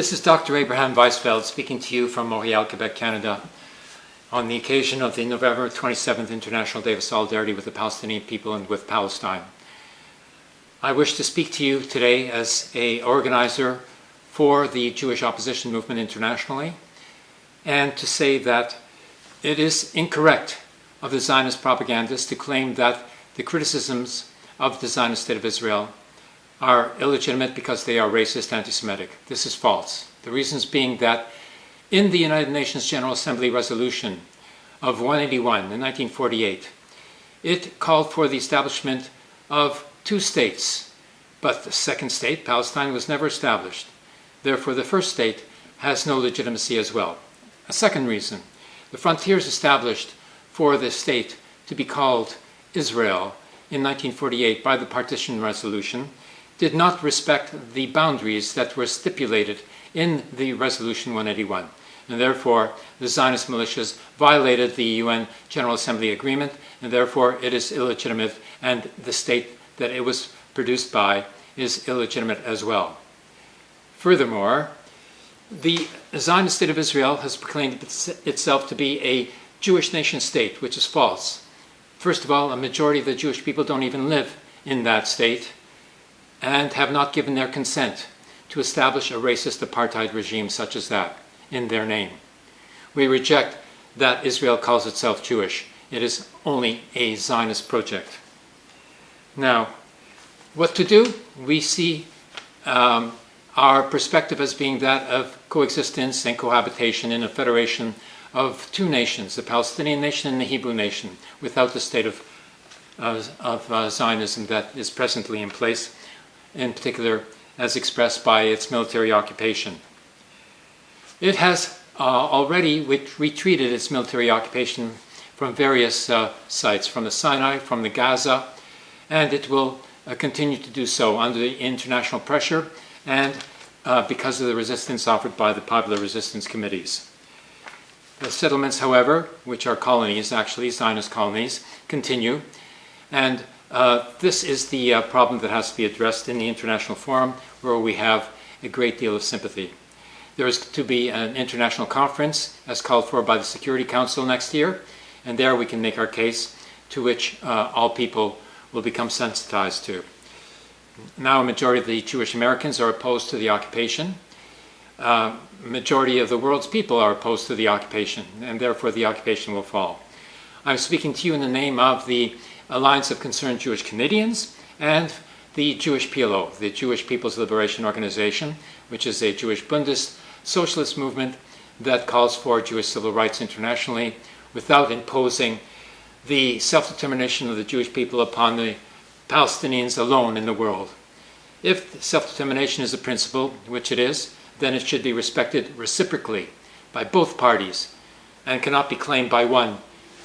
This is Dr. Abraham Weisfeld speaking to you from Montreal, Quebec, Canada, on the occasion of the November 27th International Day of Solidarity with the Palestinian people and with Palestine. I wish to speak to you today as a organizer for the Jewish opposition movement internationally and to say that it is incorrect of the Zionist propagandists to claim that the criticisms of the Zionist State of Israel are illegitimate because they are racist, anti-Semitic. This is false. The reasons being that in the United Nations General Assembly resolution of 181 in 1948, it called for the establishment of two states, but the second state, Palestine, was never established. Therefore, the first state has no legitimacy as well. A second reason, the frontiers established for the state to be called Israel in 1948 by the partition resolution did not respect the boundaries that were stipulated in the Resolution 181. And therefore, the Zionist militias violated the UN General Assembly agreement, and therefore it is illegitimate, and the state that it was produced by is illegitimate as well. Furthermore, the Zionist State of Israel has proclaimed itself to be a Jewish nation state, which is false. First of all, a majority of the Jewish people don't even live in that state and have not given their consent to establish a racist apartheid regime such as that in their name. We reject that Israel calls itself Jewish. It is only a Zionist project. Now, what to do? We see um, our perspective as being that of coexistence and cohabitation in a federation of two nations, the Palestinian nation and the Hebrew nation, without the state of, uh, of uh, Zionism that is presently in place in particular as expressed by its military occupation. It has uh, already retreated its military occupation from various uh, sites, from the Sinai, from the Gaza, and it will uh, continue to do so under the international pressure and uh, because of the resistance offered by the Popular Resistance Committees. The settlements, however, which are colonies, actually Zionist colonies, continue, and uh, this is the uh, problem that has to be addressed in the international forum where we have a great deal of sympathy. There is to be an international conference as called for by the Security Council next year, and there we can make our case to which uh, all people will become sensitized to. Now a majority of the Jewish Americans are opposed to the occupation. Uh, majority of the world's people are opposed to the occupation, and therefore the occupation will fall. I'm speaking to you in the name of the Alliance of Concerned Jewish Canadians, and the Jewish PLO, the Jewish People's Liberation Organization, which is a Jewish Bundist socialist movement that calls for Jewish civil rights internationally without imposing the self-determination of the Jewish people upon the Palestinians alone in the world. If self-determination is a principle, which it is, then it should be respected reciprocally by both parties and cannot be claimed by one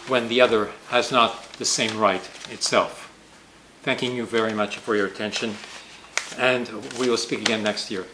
when the other has not the same right itself. Thanking you very much for your attention, and we will speak again next year.